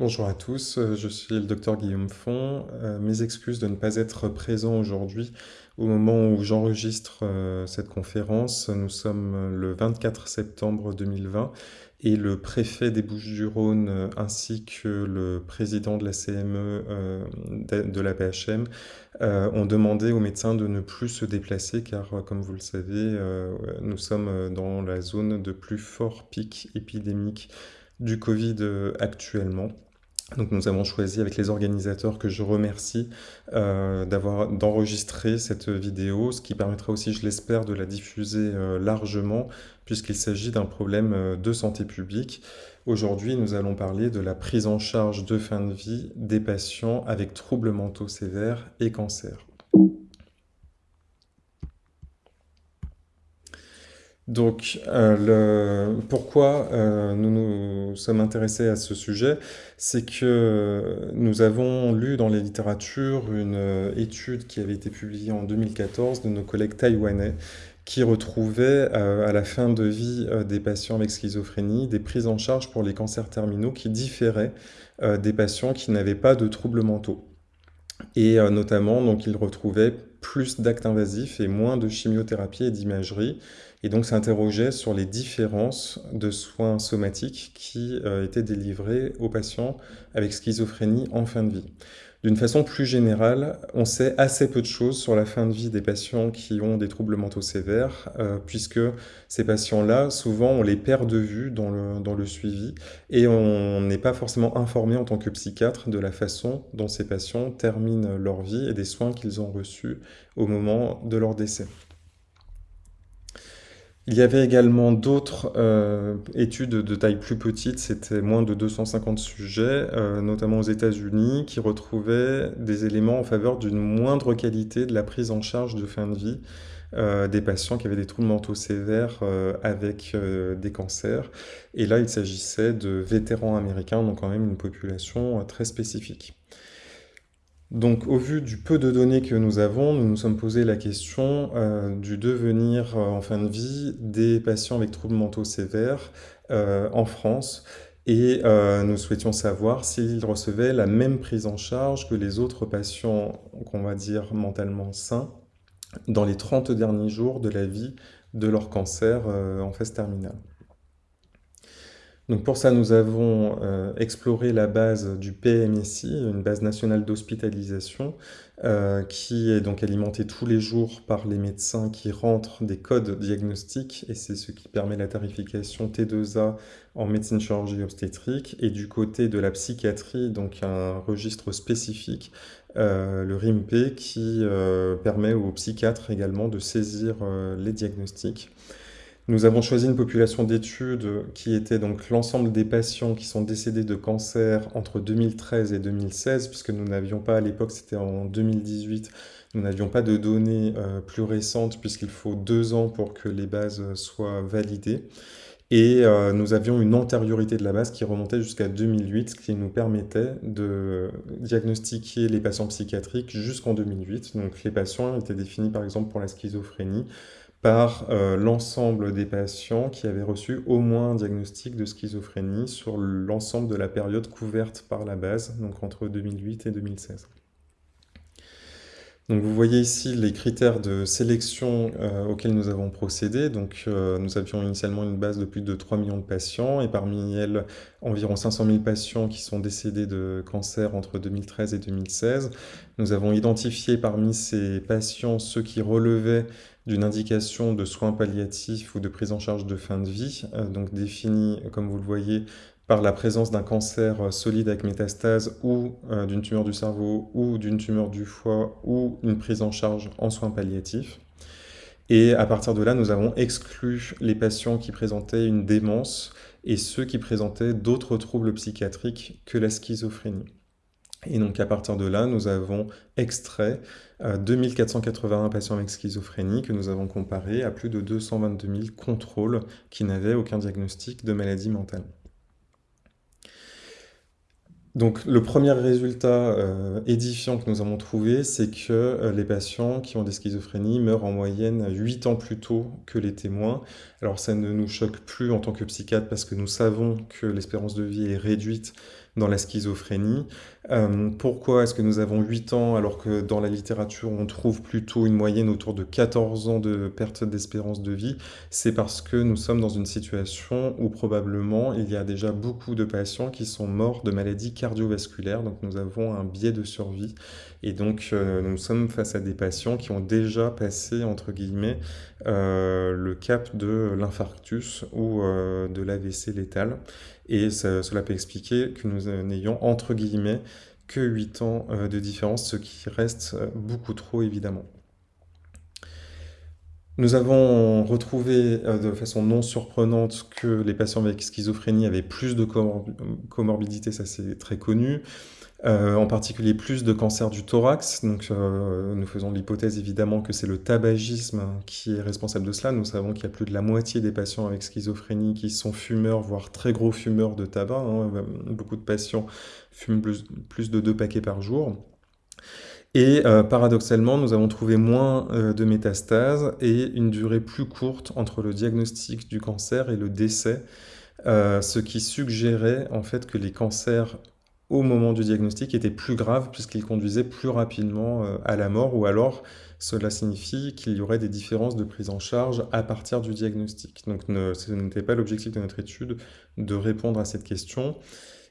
Bonjour à tous, euh, je suis le docteur Guillaume Font. Euh, mes excuses de ne pas être présent aujourd'hui au moment où j'enregistre euh, cette conférence. Nous sommes le 24 septembre 2020 et le préfet des Bouches-du-Rhône ainsi que le président de la CME de, la PHM ont demandé aux médecins de ne plus se déplacer car, comme vous le savez, nous sommes dans la zone de plus fort pic épidémique du Covid actuellement. Donc nous avons choisi avec les organisateurs que je remercie euh, d'avoir d'enregistrer cette vidéo, ce qui permettra aussi, je l'espère, de la diffuser euh, largement puisqu'il s'agit d'un problème euh, de santé publique. Aujourd'hui, nous allons parler de la prise en charge de fin de vie des patients avec troubles mentaux sévères et cancer. Donc, euh, pourquoi euh, nous nous sommes intéressés à ce sujet C'est que nous avons lu dans les littératures une euh, étude qui avait été publiée en 2014 de nos collègues taïwanais qui retrouvaient à la fin de vie des patients avec schizophrénie des prises en charge pour les cancers terminaux qui différaient des patients qui n'avaient pas de troubles mentaux. Et notamment, donc, ils retrouvaient plus d'actes invasifs et moins de chimiothérapie et d'imagerie, et donc s'interrogeait sur les différences de soins somatiques qui euh, étaient délivrés aux patients avec schizophrénie en fin de vie. D'une façon plus générale, on sait assez peu de choses sur la fin de vie des patients qui ont des troubles mentaux sévères, euh, puisque ces patients-là, souvent, on les perd de vue dans le, dans le suivi, et on n'est pas forcément informé en tant que psychiatre de la façon dont ces patients terminent leur vie et des soins qu'ils ont reçus au moment de leur décès. Il y avait également d'autres euh, études de taille plus petite, c'était moins de 250 sujets, euh, notamment aux États-Unis, qui retrouvaient des éléments en faveur d'une moindre qualité de la prise en charge de fin de vie euh, des patients qui avaient des troubles mentaux sévères avec des cancers. Et là, il s'agissait de vétérans américains, donc quand même une population très spécifique. Donc au vu du peu de données que nous avons, nous nous sommes posé la question euh, du devenir euh, en fin de vie des patients avec troubles mentaux sévères euh, en France et nous souhaitions savoir s'ils recevaient la même prise en charge que les autres patients qu'on va dire mentalement sains dans les 30 derniers jours de la vie de leur cancer en phase terminale. Donc pour ça, nous avons euh, exploré la base du PMSI, une base nationale d'hospitalisation, euh, qui est donc alimentée tous les jours par les médecins qui rentrent des codes diagnostiques, et c'est ce qui permet la tarification T2A en médecine chirurgie obstétrique, et du côté de la psychiatrie, donc un registre spécifique, euh, le RIMP, qui permet aux psychiatres également de saisir les diagnostics. Nous avons choisi une population d'études qui était donc l'ensemble des patients qui sont décédés de cancer entre 2013 et 2016, puisque nous n'avions pas à l'époque, c'était en 2018, nous n'avions pas de données euh, plus récentes, puisqu'il faut deux ans pour que les bases soient validées. Et euh, nous avions une antériorité de la base qui remontait jusqu'à 2008, ce qui nous permettait de diagnostiquer les patients psychiatriques jusqu'en 2008. Donc les patients étaient définis par exemple pour la schizophrénie par euh, l'ensemble des patients qui avaient reçu au moins un diagnostic de schizophrénie sur l'ensemble de la période couverte par la base, donc entre 2008 et 2016. Donc vous voyez ici les critères de sélection euh, auxquels nous avons procédé. Donc euh, nous avions initialement une base de plus de 3 millions de patients et parmi elles environ 500 000 patients qui sont décédés de cancer entre 2013 et 2016. Nous avons identifié parmi ces patients ceux qui relevaient d'une indication de soins palliatifs ou de prise en charge de fin de vie, euh, donc définie, comme vous le voyez, par la présence d'un cancer euh, solide avec métastase ou euh, d'une tumeur du cerveau ou d'une tumeur du foie ou une prise en charge en soins palliatifs. Et à partir de là, nous avons exclu les patients qui présentaient une démence et ceux qui présentaient d'autres troubles psychiatriques que la schizophrénie. Et donc à partir de là, nous avons extrait 2481 euh, patients avec schizophrénie que nous avons comparé à plus de 222 000 contrôles qui n'avaient aucun diagnostic de maladie mentale. Donc le premier résultat euh, édifiant que nous avons trouvé, c'est que euh, les patients qui ont des schizophrénies meurent en moyenne 8 ans plus tôt que les témoins. Alors ça ne nous choque plus en tant que psychiatre parce que nous savons que l'espérance de vie est réduite dans la schizophrénie. Euh, pourquoi est-ce que nous avons 8 ans alors que dans la littérature on trouve plutôt une moyenne autour de 14 ans de perte d'espérance de vie? C'est parce que nous sommes dans une situation où probablement il y a déjà beaucoup de patients qui sont morts de maladies cardiovasculaires, donc nous avons un biais de survie. Et donc euh, nous sommes face à des patients qui ont déjà passé entre guillemets euh, le cap de l'infarctus ou de l'AVC létal et cela peut expliquer que nous n'ayons entre guillemets que 8 ans euh, de différence, ce qui reste euh, beaucoup trop évidemment. Nous avons retrouvé euh, de façon non surprenante que les patients avec schizophrénie avaient plus de comorbidité, ça c'est très connu. Euh, en particulier plus de cancer du thorax. Euh, nous faisons l'hypothèse évidemment que c'est le tabagisme qui est responsable de cela. Nous savons qu'il y a plus de la moitié des patients avec schizophrénie qui sont fumeurs, voire très gros fumeurs de tabac. Hein. Beaucoup de patients fument plus, de deux paquets par jour. Et euh, paradoxalement, nous avons trouvé moins de métastases et une durée plus courte entre le diagnostic du cancer et le décès, ce qui suggérait en fait que les cancers au moment du diagnostic était plus grave puisqu'il conduisait plus rapidement euh, à la mort ou alors cela signifie qu'il y aurait des différences de prise en charge à partir du diagnostic. Donc ce n'était pas l'objectif de notre étude de répondre à cette question.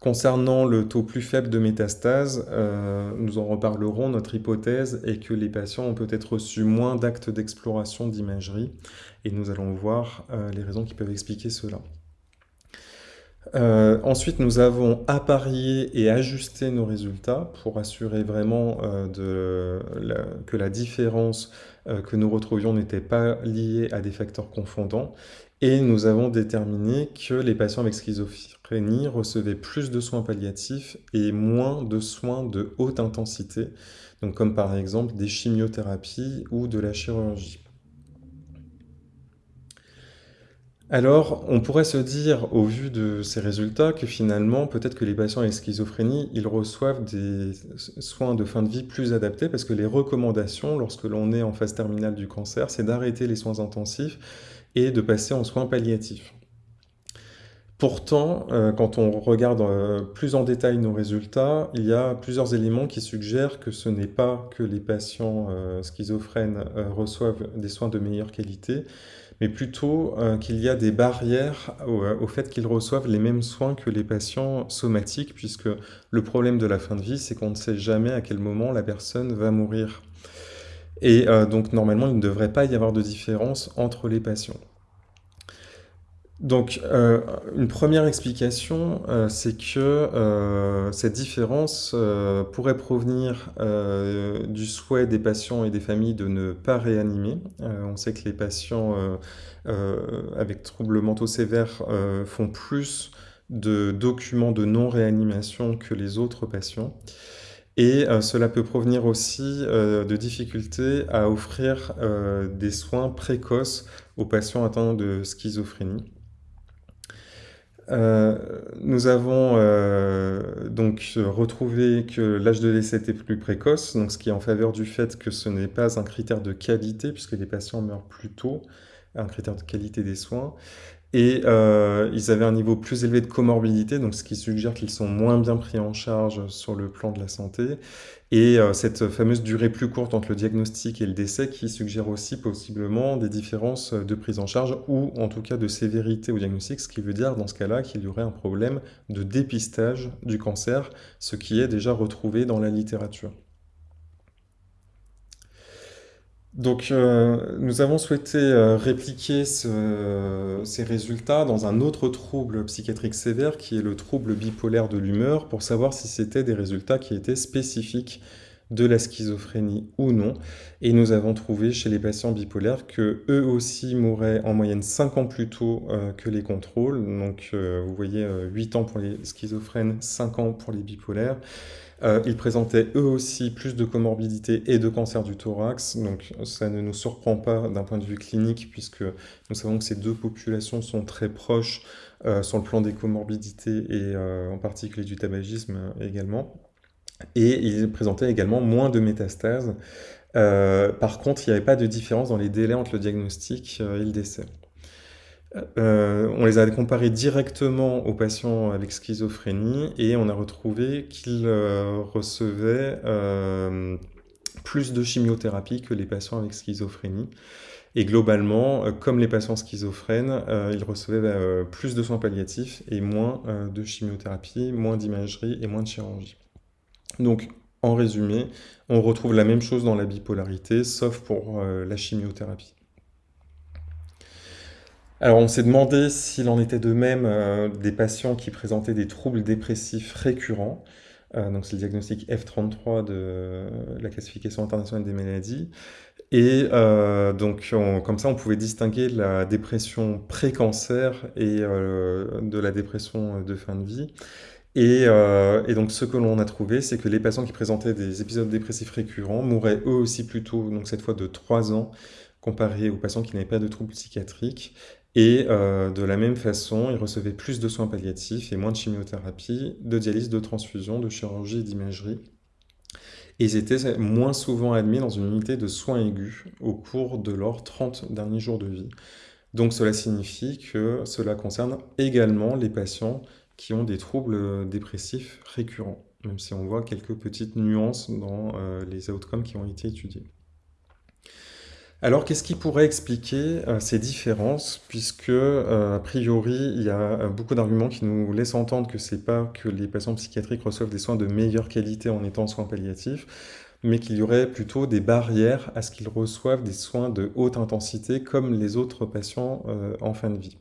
Concernant le taux plus faible de métastase, euh, nous en reparlerons, notre hypothèse est que les patients ont peut-être reçu moins d'actes d'exploration d'imagerie et nous allons voir euh, les raisons qui peuvent expliquer cela. Euh, ensuite, nous avons apparié et ajusté nos résultats pour assurer vraiment euh, que la différence euh, que nous retrouvions n'était pas liée à des facteurs confondants. Et nous avons déterminé que les patients avec schizophrénie recevaient plus de soins palliatifs et moins de soins de haute intensité, donc comme par exemple des chimiothérapies ou de la chirurgie. Alors, on pourrait se dire, au vu de ces résultats, que finalement, peut-être que les patients avec schizophrénie, ils reçoivent des soins de fin de vie plus adaptés, parce que les recommandations, lorsque l'on est en phase terminale du cancer, c'est d'arrêter les soins intensifs et de passer en soins palliatifs. Pourtant, euh, quand on regarde euh, plus en détail nos résultats, il y a plusieurs éléments qui suggèrent que ce n'est pas que les patients euh, schizophrènes reçoivent des soins de meilleure qualité, mais plutôt euh, qu'il y a des barrières euh, au, fait qu'ils reçoivent les mêmes soins que les patients somatiques, puisque le problème de la fin de vie, c'est qu'on ne sait jamais à quel moment la personne va mourir. Et euh, donc normalement, il ne devrait pas y avoir de différence entre les patients. Donc, euh, une première explication, euh, c'est que euh, cette différence pourrait provenir du souhait des patients et des familles de ne pas réanimer. on sait que les patients avec troubles mentaux sévères font plus de documents de non-réanimation que les autres patients. Et cela peut provenir aussi de difficultés à offrir des soins précoces aux patients atteints de schizophrénie. Euh, nous avons euh, donc retrouvé que l'âge de décès était plus précoce, ce qui est en faveur du fait que ce n'est pas un critère de qualité, puisque les patients meurent plus tôt, un critère de qualité des soins. Et euh, ils avaient un niveau plus élevé de comorbidité, donc ce qui suggère qu'ils sont moins bien pris en charge sur le plan de la santé. Et euh, cette fameuse durée plus courte entre le diagnostic et le décès qui suggère aussi possiblement des différences de prise en charge ou en tout cas de sévérité au diagnostic, ce qui veut dire dans ce cas-là qu'il y aurait un problème de dépistage du cancer, ce qui est déjà retrouvé dans la littérature. Donc, euh, nous avons souhaité euh, répliquer ces résultats dans un autre trouble psychiatrique sévère qui est le trouble bipolaire de l'humeur pour savoir si c'était des résultats qui étaient spécifiques de la schizophrénie ou non. Et nous avons trouvé chez les patients bipolaires que eux aussi mouraient en moyenne 5 ans plus tôt euh, que les contrôles. Donc, vous voyez, 8 ans pour les schizophrènes, 5 ans pour les bipolaires. Euh, ils présentaient eux aussi plus de comorbidité et de cancer du thorax, donc ça ne nous surprend pas d'un point de vue clinique puisque nous savons que ces deux populations sont très proches euh, sur le plan des comorbidités et euh, en particulier du tabagisme également. Et ils présentaient également moins de métastases. par contre, il n'y avait pas de différence dans les délais entre le diagnostic et le décès. on les a comparés directement aux patients avec schizophrénie et on a retrouvé qu'ils recevaient plus de chimiothérapie que les patients avec schizophrénie. Et globalement, euh, comme les patients schizophrènes, euh, ils recevaient euh, plus de soins palliatifs et moins de chimiothérapie, moins d'imagerie et moins de chirurgie. Donc, en résumé, on retrouve la même chose dans la bipolarité, sauf pour la chimiothérapie. Alors, on s'est demandé s'il en était de même des patients qui présentaient des troubles dépressifs récurrents. donc, c'est le diagnostic F33 de la classification internationale des maladies. Et euh, donc, comme ça, on pouvait distinguer la dépression pré-cancer et euh, de la dépression de fin de vie. Et, euh, et donc, ce que l'on a trouvé, c'est que les patients qui présentaient des épisodes dépressifs récurrents mouraient eux aussi plutôt, donc cette fois de 3 ans, comparé aux patients qui n'avaient pas de troubles psychiatriques. Et de la même façon, ils recevaient plus de soins palliatifs et moins de chimiothérapie, de dialyse, de transfusion, de chirurgie et d'imagerie et ils étaient moins souvent admis dans une unité de soins aigus au cours de leurs 30 derniers jours de vie. Donc cela signifie que cela concerne également les patients qui ont des troubles dépressifs récurrents, même si on voit quelques petites nuances dans euh, les outcomes qui ont été étudiés. Alors, qu'est-ce qui pourrait expliquer euh, ces différences? Puisque, euh, a priori, il y a euh, beaucoup d'arguments qui nous laissent entendre que c'est pas que les patients psychiatriques reçoivent des soins de meilleure qualité en étant soins palliatifs, mais qu'il y aurait plutôt des barrières à ce qu'ils reçoivent des soins de haute intensité comme les autres patients en fin de vie.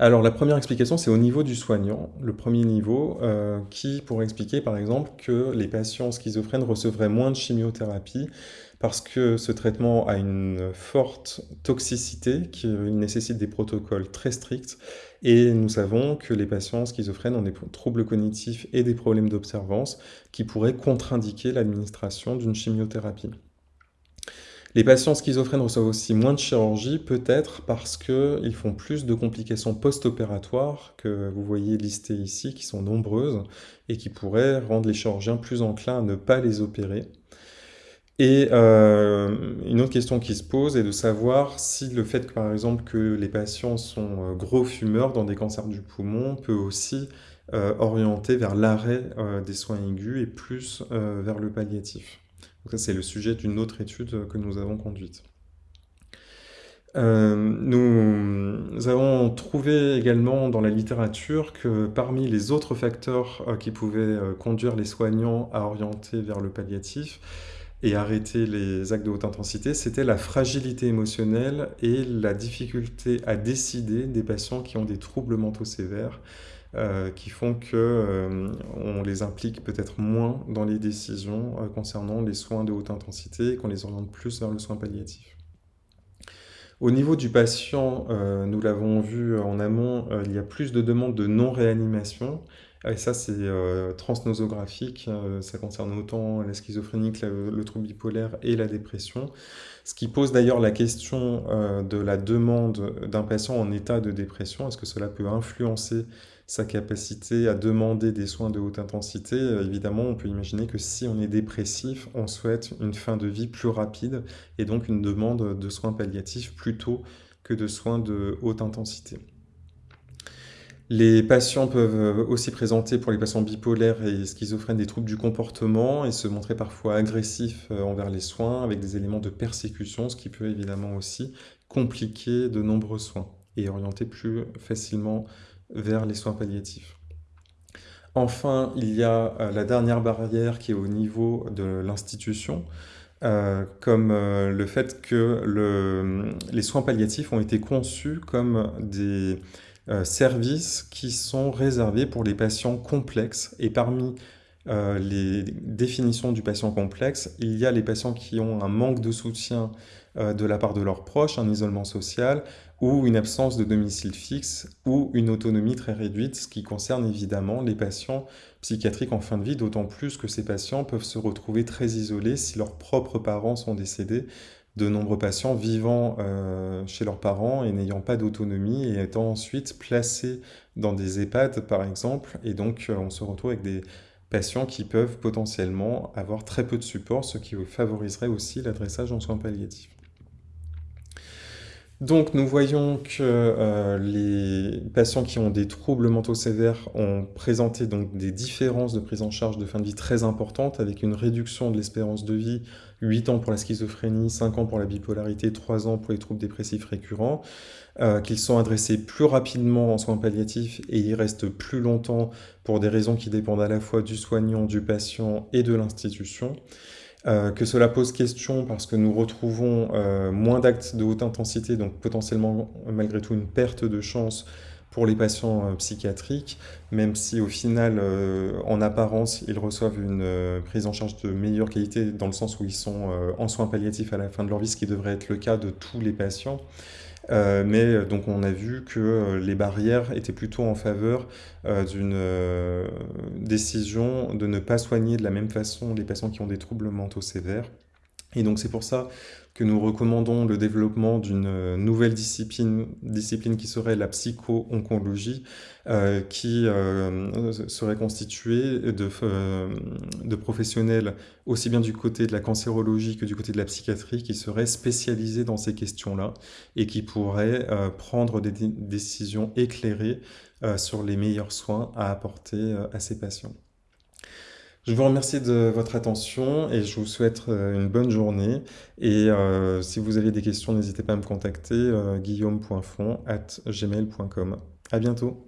Alors la première explication, c'est au niveau du soignant, le premier niveau, qui pourrait expliquer par exemple que les patients schizophrènes recevraient moins de chimiothérapie parce que ce traitement a une forte toxicité qui nécessite des protocoles très stricts et nous savons que les patients schizophrènes ont des troubles cognitifs et des problèmes d'observance qui pourraient contre-indiquer l'administration d'une chimiothérapie. Les patients schizophrènes reçoivent aussi moins de chirurgie, peut-être parce qu'ils font plus de complications post-opératoires que vous voyez listées ici, qui sont nombreuses, et qui pourraient rendre les chirurgiens plus enclins à ne pas les opérer. Et euh, une autre question qui se pose est de savoir si le fait par exemple, que les patients sont euh, gros fumeurs dans des cancers du poumon peut aussi euh, orienter vers l'arrêt des soins aigus et plus vers le palliatif. C'est le sujet d'une autre étude que nous avons conduite. nous avons trouvé également dans la littérature que parmi les autres facteurs qui pouvaient conduire les soignants à orienter vers le palliatif, et arrêter les actes de haute intensité, c'était la fragilité émotionnelle et la difficulté à décider des patients qui ont des troubles mentaux sévères, euh, qui font qu'on euh, les implique peut-être moins dans les décisions euh, concernant les soins de haute intensité et qu'on les oriente plus vers le soin palliatif. Au niveau du patient, nous l'avons vu en amont, il y a plus de demandes de non-réanimation, et ça, c'est transnosographique, ça concerne autant la schizophrénie que le trouble bipolaire et la dépression. Ce qui pose d'ailleurs la question de la demande d'un patient en état de dépression. Est-ce que cela peut influencer sa capacité à demander des soins de haute intensité Évidemment, on peut imaginer que si on est dépressif, on souhaite une fin de vie plus rapide et donc une demande de soins palliatifs plutôt que de soins de haute intensité. Les patients peuvent euh, aussi présenter pour les patients bipolaires et schizophrènes des troubles du comportement et se montrer parfois agressifs euh, envers les soins avec des éléments de persécution, ce qui peut évidemment aussi compliquer de nombreux soins et orienter plus facilement vers les soins palliatifs. Enfin, il y a euh, la dernière barrière qui est au niveau de l'institution, comme le fait que les soins palliatifs ont été conçus comme des euh, services qui sont réservés pour les patients complexes. Et parmi euh, les définitions du patient complexe, il y a les patients qui ont un manque de soutien euh, de la part de leurs proches, un isolement social ou une absence de domicile fixe ou une autonomie très réduite, ce qui concerne évidemment les patients psychiatriques en fin de vie, d'autant plus que ces patients peuvent se retrouver très isolés si leurs propres parents sont décédés, de nombreux patients vivant euh, chez leurs parents et n'ayant pas d'autonomie et étant ensuite placés dans des EHPAD par exemple. Et donc euh, on se retrouve avec des patients qui peuvent potentiellement avoir très peu de support, ce qui favoriserait aussi l'adressage en soins palliatifs. Donc nous voyons que euh, les patients qui ont des troubles mentaux sévères ont présenté donc des différences de prise en charge de fin de vie très importantes avec une réduction de l'espérance de vie, 8 ans pour la schizophrénie, 5 ans pour la bipolarité, 3 ans pour les troubles dépressifs récurrents, euh, qu'ils sont adressés plus rapidement en soins palliatifs et ils restent plus longtemps pour des raisons qui dépendent à la fois du soignant, du patient et de l'institution. Euh, que cela pose question parce que nous retrouvons euh, moins d'actes de haute intensité, donc potentiellement malgré tout une perte de chance pour les patients euh, psychiatriques, même si au final, en apparence, ils reçoivent une prise en charge de meilleure qualité dans le sens où ils sont en soins palliatifs à la fin de leur vie, ce qui devrait être le cas de tous les patients. Euh, mais euh, donc on a vu que euh, les barrières étaient plutôt en faveur d'une décision de ne pas soigner de la même façon les patients qui ont des troubles mentaux sévères. Et donc c'est pour ça que nous recommandons le développement d'une euh, nouvelle discipline, qui serait la psycho-oncologie, euh, qui euh, serait constituée de, de professionnels aussi bien du côté de la cancérologie que du côté de la psychiatrie qui seraient spécialisés dans ces questions-là et qui pourraient prendre des décisions éclairées sur les meilleurs soins à apporter à ces patients. Je vous remercie de votre attention et je vous souhaite euh, une bonne journée. Et euh, si vous avez des questions, n'hésitez pas à me contacter, euh, guillaume.fond at gmail.com. À bientôt.